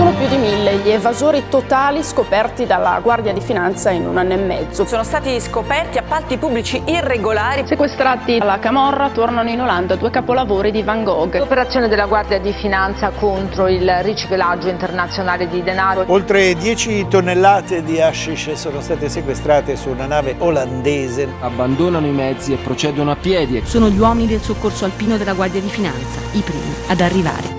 Sono più di mille gli evasori totali scoperti dalla Guardia di Finanza in un anno e mezzo. Sono stati scoperti appalti pubblici irregolari. Sequestrati alla Camorra tornano in Olanda due capolavori di Van Gogh. L'operazione della Guardia di Finanza contro il riciclaggio internazionale di denaro. Oltre 10 tonnellate di hashish sono state sequestrate su una nave olandese. Abbandonano i mezzi e procedono a piedi. Sono gli uomini del soccorso alpino della Guardia di Finanza, i primi ad arrivare.